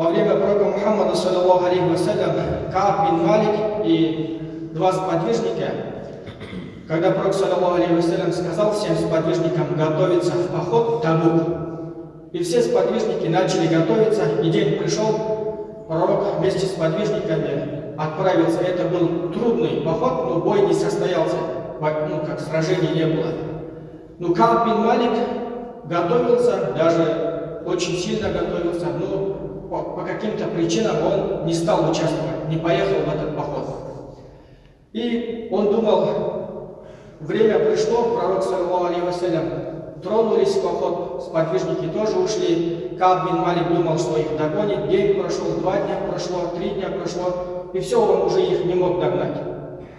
во время пророка Мухаммада, саллиллаху алейхи вассалям, Кааб бин Малик и два сподвижника, когда пророк, саллиллаху алейхи вассалям, сказал всем сподвижникам готовиться в поход Табук, и все сподвижники начали готовиться, и день пришел, пророк вместе с подвижниками отправился. Это был трудный поход, но бой не состоялся, ну, как сражений не было. Но Кааб бин Малик готовился, даже очень сильно готовился, но по, каким-то причинам он не стал участвовать, не поехал в этот поход. И он думал, время пришло, пророк, саллаху алейhi тронулись в поход, сподвижники тоже ушли. Кааб бин Малик думал, что их догонит. День прошел, два дня прошло, три дня прошло, и все, он уже их не мог догнать.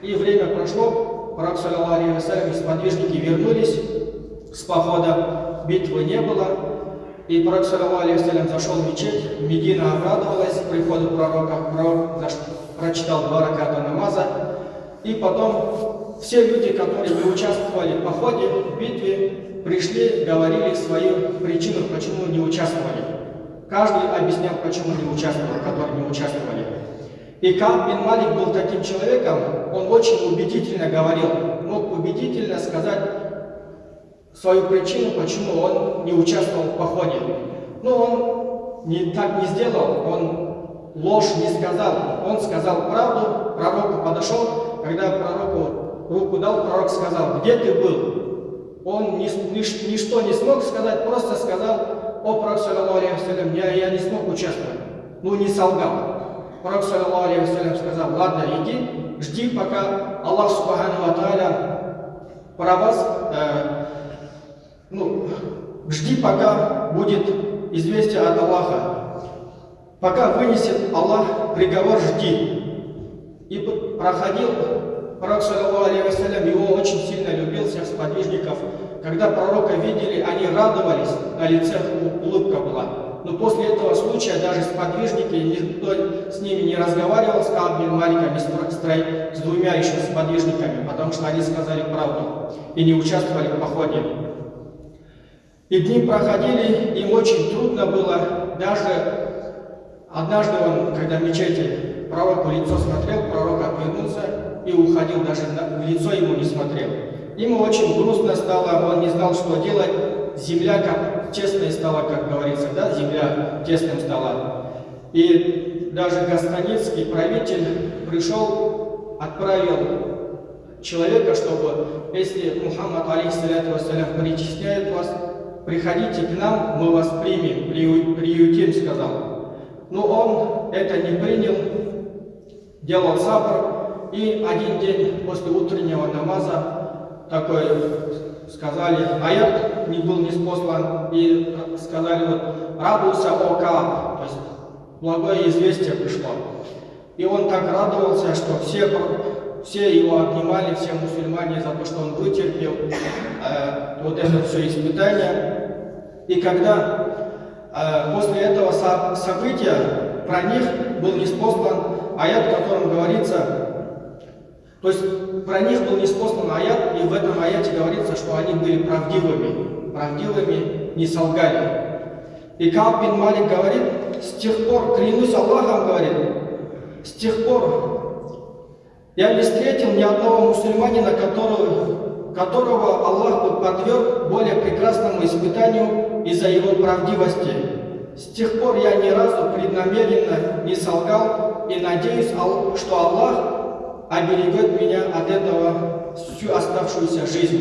И время прошло, пророк, саллаху алейhi и сподвижники вернулись с похода, битвы не было. И пророк, алейхи зашел в мечеть, Медина обрадовалась приходу пророка, пророк прочитал два раката намаза, и потом все люди, которые не участвовали в походе, в битве, пришли, говорили свою причину, почему не участвовали. Каждый объяснял, почему не участвовал, которые не участвовали. И Каб бин Малик был таким человеком, он очень убедительно говорил, мог убедительно сказать свою причину, почему он не участвовал в походе. Но он не, так не сделал, он ложь не сказал. Он сказал правду, пророку подошел, когда пророку руку дал, пророк сказал, где ты был? Он ни, ни, ничто не смог сказать, просто сказал, о, пророк, алейхи я, я не смог участвовать. Ну, не солгал. Пророк, саллаху алейхи сказал, ладно, иди, жди, пока Аллах, субхану ва про вас э, ну, жди, пока будет известие от Аллаха. Пока вынесет Аллах приговор, жди. И проходил пророк, саллаху алейhi его очень сильно любил, всех сподвижников. Когда пророка видели, они радовались, на лице улыбка была. Но после этого случая даже сподвижники, никто с ними не разговаривал, с Каббин Маликом, с двумя еще сподвижниками, потому что они сказали правду и не участвовали в походе. И дни проходили, им очень трудно было. Даже однажды он, когда в мечети пророку лицо смотрел, пророк отвернулся и уходил, даже в лицо ему не смотрел. Ему очень грустно стало, он не знал, что делать. Земля как тесной стала, как говорится, да, земля тесным стала. И даже Гастаницкий правитель пришел, отправил человека, чтобы, если Мухаммад, алейхиссаляту вассалям, причисляет вас, приходите к нам, мы вас примем, приютим, сказал. Но он это не принял, делал сабр, и один день после утреннего намаза такой сказали, аят не был не спослан, и сказали вот, радуйся, о то есть благое известие пришло. И он так радовался, что все все его обнимали, все мусульмане, за то, что он вытерпел э, вот это все испытание. И когда э, после этого со события про них был неспослан аят, в котором говорится, то есть про них был неспослан аят, и в этом аяте говорится, что они были правдивыми, правдивыми, не солгали. И Кааб бин Малик говорит, с тех пор, клянусь Аллахом, говорит, с тех пор я не встретил ни одного мусульманина, которого, которого Аллах бы подверг более прекрасному испытанию из-за его правдивости. С тех пор я ни разу преднамеренно не солгал и надеюсь, что Аллах оберегет меня от этого всю оставшуюся жизнь.